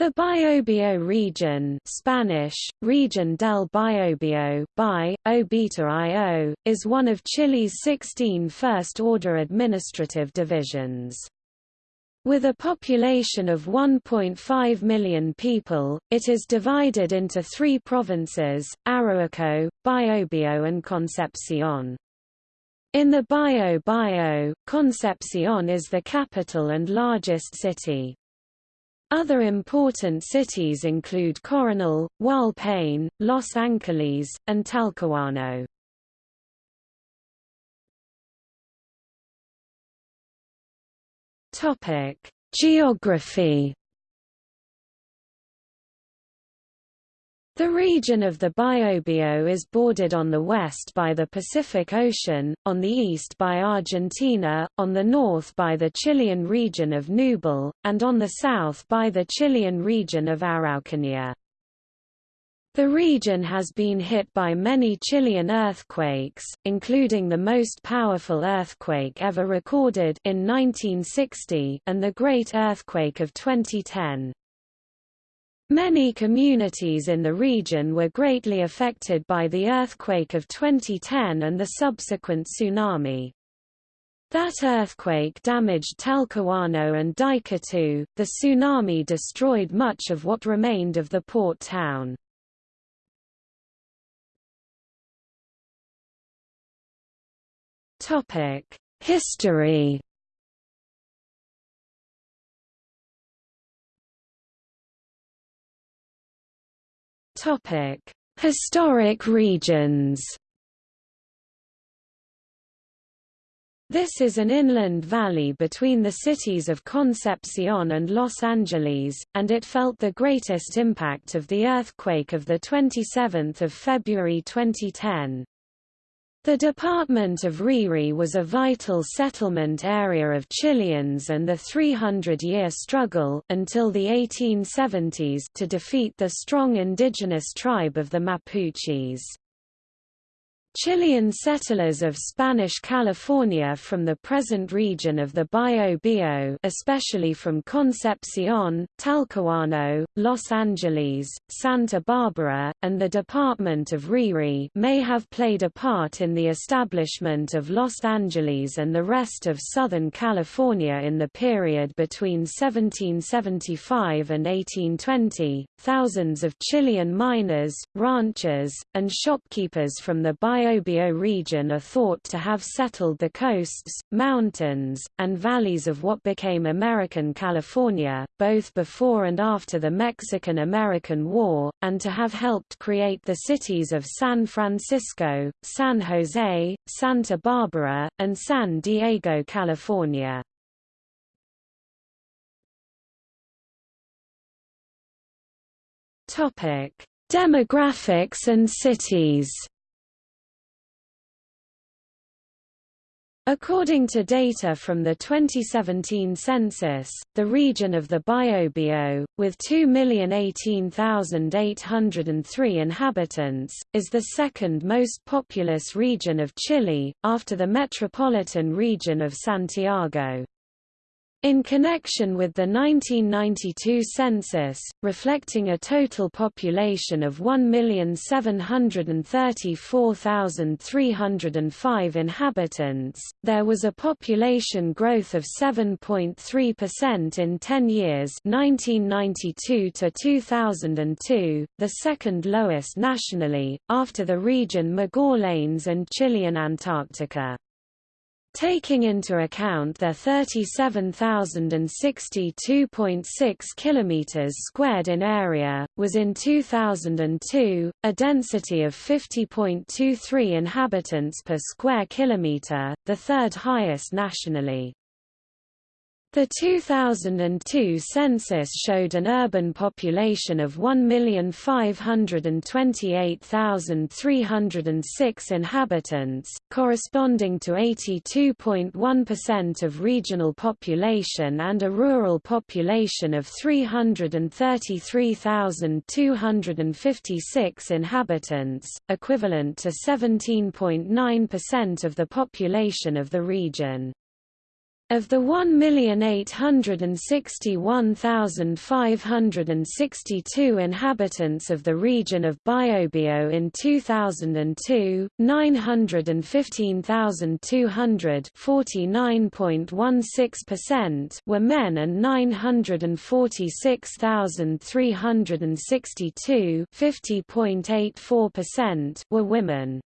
The Biobío region Spanish, Region del Biobío Bi, Obita is one of Chile's 16 first-order administrative divisions. With a population of 1.5 million people, it is divided into three provinces, Arauco, Biobío and Concepción. In the Biobío, Concepción is the capital and largest city. Other important cities include Coronel, Hualpén, Los Angeles, and Talcahuano. Topic: Geography The region of the Biobío is bordered on the west by the Pacific Ocean, on the east by Argentina, on the north by the Chilean region of Ñuble, and on the south by the Chilean region of Araucanía. The region has been hit by many Chilean earthquakes, including the most powerful earthquake ever recorded in 1960 and the Great Earthquake of 2010. Many communities in the region were greatly affected by the earthquake of 2010 and the subsequent tsunami. That earthquake damaged Talcahuano and Dichato. The tsunami destroyed much of what remained of the port town. Topic: History Topic: Historic regions. This is an inland valley between the cities of Concepcion and Los Angeles, and it felt the greatest impact of the earthquake of 27 February 2010. The department of Rere was a vital settlement area of Chileans and the 300-year struggle until the 1870s to defeat the strong indigenous tribe of the Mapuches. Chilean settlers of Spanish California from the present region of the Biobío especially from Concepción, Talcahuano, Los Angeles, Santa Barbara, and the department of Rere may have played a part in the establishment of Los Angeles and the rest of Southern California in the period between 1775 and 1820. Thousands of Chilean miners, ranchers, and shopkeepers from the Biobío Biobío region are thought to have settled the coasts, mountains, and valleys of what became American California, both before and after the Mexican–American War, and to have helped create the cities of San Francisco, San Jose, Santa Barbara, and San Diego, California. Demographics and cities According to data from the 2017 census, the region of the Biobío, with 2,018,803 inhabitants, is the second most populous region of Chile, after the metropolitan region of Santiago. In connection with the 1992 census, reflecting a total population of 1,734,305 inhabitants, there was a population growth of 7.3% in 10 years 1992 to 2002, the second lowest nationally, after the region Magallanes and Chilean Antarctica. Taking into account their 37,062.6 kilometers squared in area, was in 2002 a density of 50.23 inhabitants per square kilometer, the third highest nationally. The 2002 census showed an urban population of 1,528,306 inhabitants, corresponding to 82.1% of regional population and a rural population of 333,256 inhabitants, equivalent to 17.9% of the population of the region. Of the 1,861,562 inhabitants of the region of Biobío in 2002, 915,200 were men and 946,362 were women.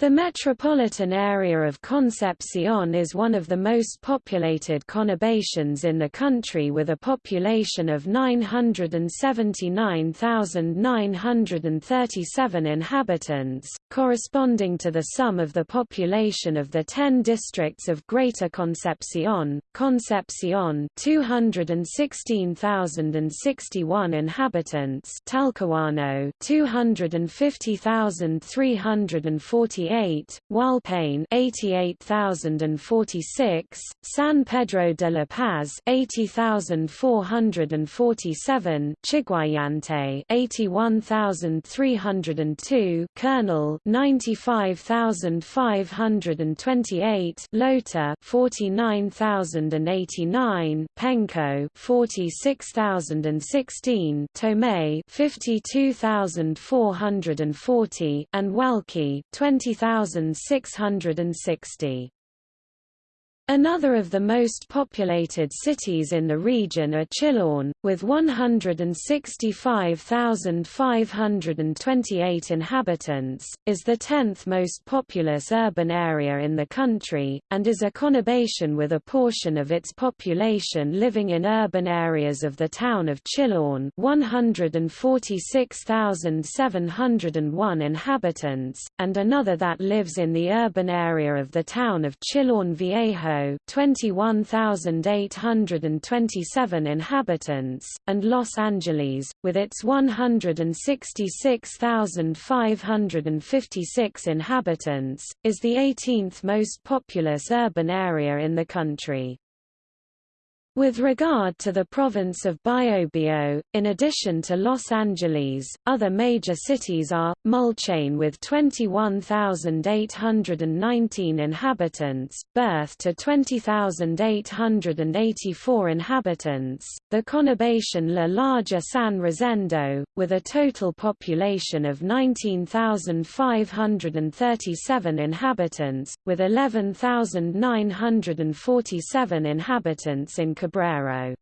The metropolitan area of Concepcion is one of the most populated conurbations in the country with a population of 979,937 inhabitants, corresponding to the sum of the population of the 10 districts of Greater Concepcion, Concepcion 216,061 inhabitants Talcahuano 250,340 88, Hualpén 88,046, San Pedro de la Paz 80,447, Chiguayante 81,302, Coronel 95,528, Lota 49,089, Penco 46,016, Tomé 52,440, and Hualqui 20 20660. Another of the most populated cities in the region are Chillán, with 165,528 inhabitants, is the 10th most populous urban area in the country, and is a conurbation with a portion of its population living in urban areas of the town of Chillán 146,701 inhabitants, and another that lives in the urban area of the town of Chillán Viejo 21,827 inhabitants, and Los Angeles, with its 166,556 inhabitants, is the 18th most populous urban area in the country. With regard to the province of Biobío, in addition to Los Angeles, other major cities are, Mulchén with 21,819 inhabitants, Berth to 20,884 inhabitants, the conurbation La Larga San Rosendo, with a total population of 19,537 inhabitants, with 11,947 inhabitants in Cabrero.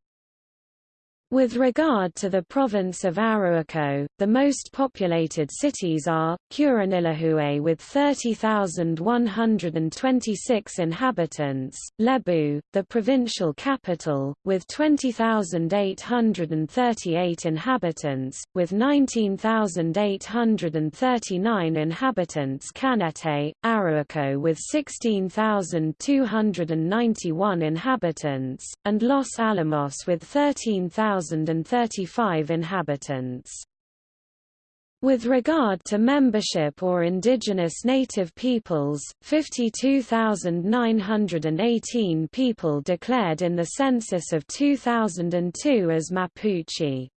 With regard to the province of Arauco, the most populated cities are, Curanilahue with 30,126 inhabitants, Lebu, the provincial capital, with 20,838 inhabitants, with 19,839 inhabitants Canete, Arauco with 16,291 inhabitants, and Los Alamos with 13,000 1,035 inhabitants. With regard to membership or indigenous native peoples, 52,918 people declared in the census of 2002 as Mapuche.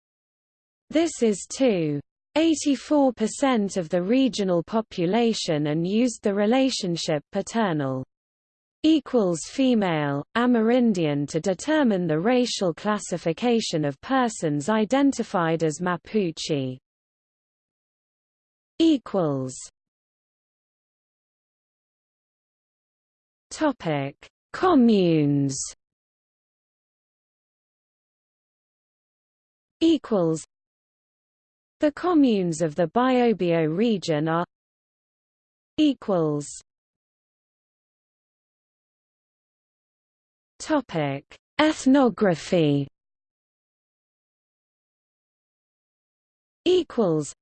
This is 2.84% of the regional population and used the relationship paternal equals female, Amerindian to determine the racial classification of persons identified as Mapuche. equals Topic: Communes. Equals. The communes of the Biobío region are. Equals. Topic: Ethnography. Equals.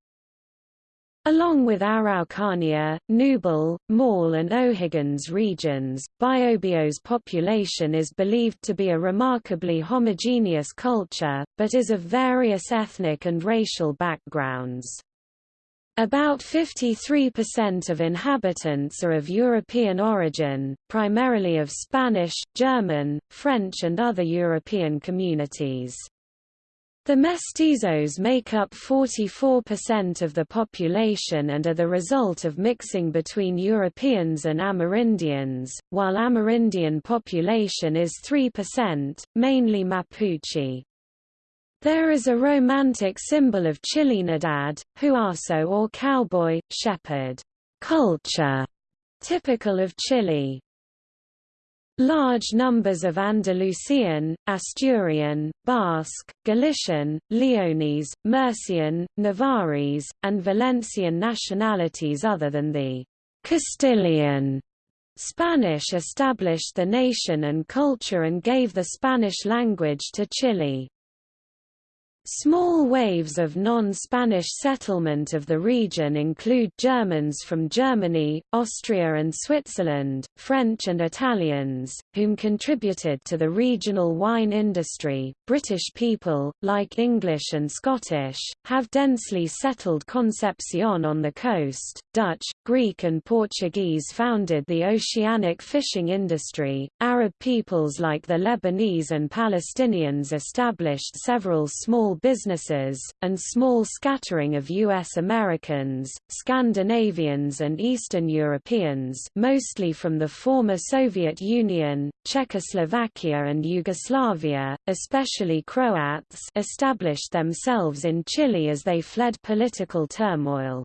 Along with Araucania, Ñuble, Maule and O'Higgins regions, Biobío's population is believed to be a remarkably homogeneous culture, but is of various ethnic and racial backgrounds. About 53% of inhabitants are of European origin, primarily of Spanish, German, French and other European communities. The mestizos make up 44% of the population and are the result of mixing between Europeans and Amerindians, while Amerindian population is 3%, mainly Mapuche. There is a romantic symbol of Chilenidad, huaso or cowboy, shepherd, culture, typical of Chile. Large numbers of Andalusian, Asturian, Basque, Galician, Leonese, Murcian, Navarrese, and Valencian nationalities other than the Castilian Spanish established the nation and culture and gave the Spanish language to Chile. Small waves of non-Spanish settlement of the region include Germans from Germany, Austria and Switzerland, French and Italians, whom contributed to the regional wine industry. British people, like English and Scottish, have densely settled Concepcion on the coast. Dutch, Greek and Portuguese founded the oceanic fishing industry. Arab peoples like the Lebanese and Palestinians established several small businesses, and small scattering of U.S. Americans, Scandinavians and Eastern Europeans mostly from the former Soviet Union, Czechoslovakia and Yugoslavia, especially Croats established themselves in Chile as they fled political turmoil.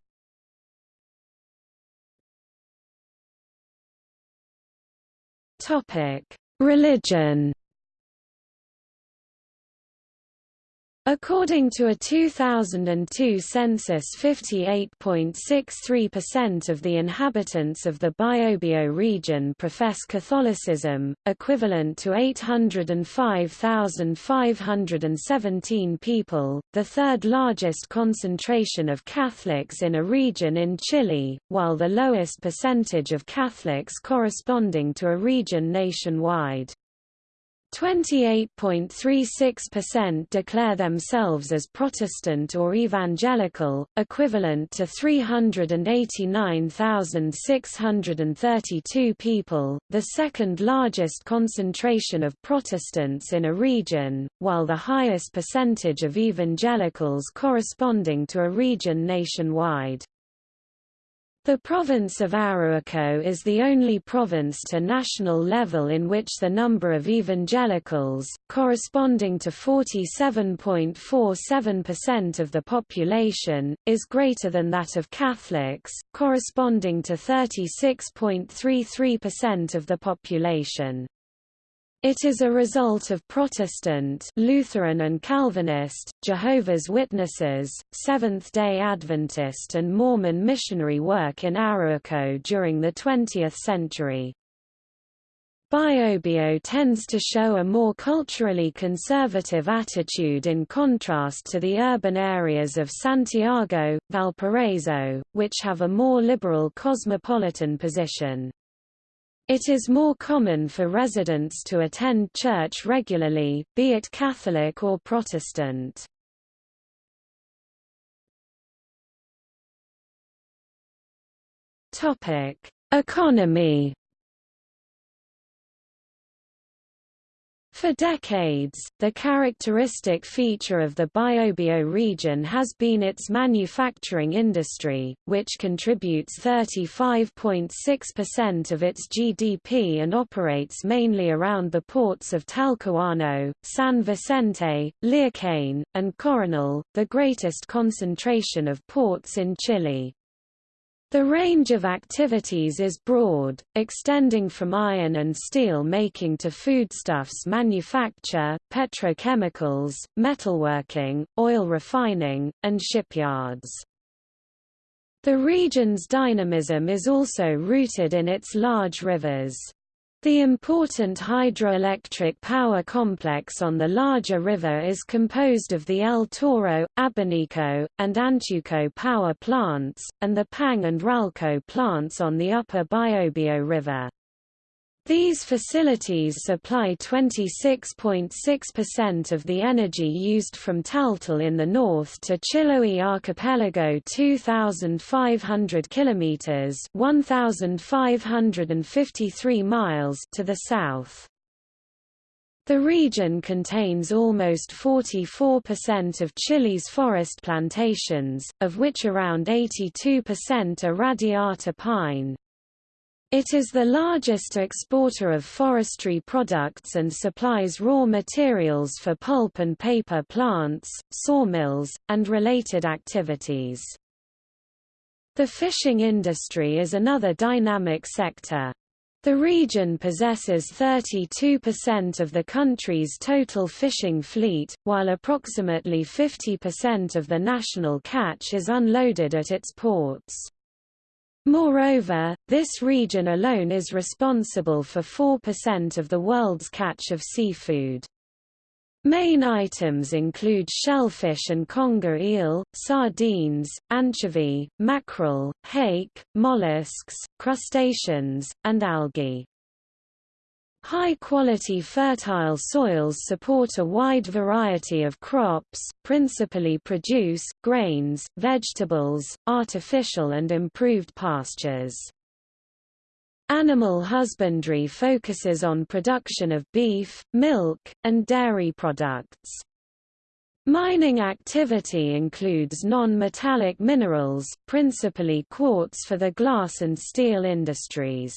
Religion According to a 2002 census 58.63% of the inhabitants of the Biobío region profess Catholicism, equivalent to 805,517 people, the third largest concentration of Catholics in a region in Chile, while the lowest percentage of Catholics corresponding to a region nationwide. 28.36% declare themselves as Protestant or Evangelical, equivalent to 389,632 people, the second largest concentration of Protestants in a region, while the highest percentage of evangelicals corresponding to a region nationwide. The province of Arauco is the only province to national level in which the number of evangelicals, corresponding to 47.47% of the population, is greater than that of Catholics, corresponding to 36.33% of the population. It is a result of Protestant Lutheran and Calvinist, Jehovah's Witnesses, Seventh-day Adventist and Mormon missionary work in Arauco during the 20th century. Biobío tends to show a more culturally conservative attitude in contrast to the urban areas of Santiago, Valparaiso, which have a more liberal cosmopolitan position. It is more common for residents to attend church regularly, be it Catholic or Protestant. Topic: Economy For decades, the characteristic feature of the Biobío region has been its manufacturing industry, which contributes 35.6% of its GDP and operates mainly around the ports of Talcahuano, San Vicente, Lirquén, and Coronel, the greatest concentration of ports in Chile. The range of activities is broad, extending from iron and steel making to foodstuffs manufacture, petrochemicals, metalworking, oil refining, and shipyards. The region's dynamism is also rooted in its large rivers. The important hydroelectric power complex on the larger river is composed of the El Toro, Abanico, and Antuco power plants, and the Pangue and Ralco plants on the upper Biobío River. These facilities supply 26.6% of the energy used from Taltal in the north to Chiloé Archipelago 2500 kilometers, 1553 miles to the south. The region contains almost 44% of Chile's forest plantations, of which around 82% are radiata pine. It is the largest exporter of forestry products and supplies raw materials for pulp and paper plants, sawmills, and related activities. The fishing industry is another dynamic sector. The region possesses 32% of the country's total fishing fleet, while approximately 50% of the national catch is unloaded at its ports. Moreover, this region alone is responsible for 4% of the world's catch of seafood. Main items include shellfish and conger eel, sardines, anchovy, mackerel, hake, mollusks, crustaceans, and algae. High-quality fertile soils support a wide variety of crops, principally produce, grains, vegetables, artificial and improved pastures. Animal husbandry focuses on production of beef, milk, and dairy products. Mining activity includes non-metallic minerals, principally quartz for the glass and steel industries.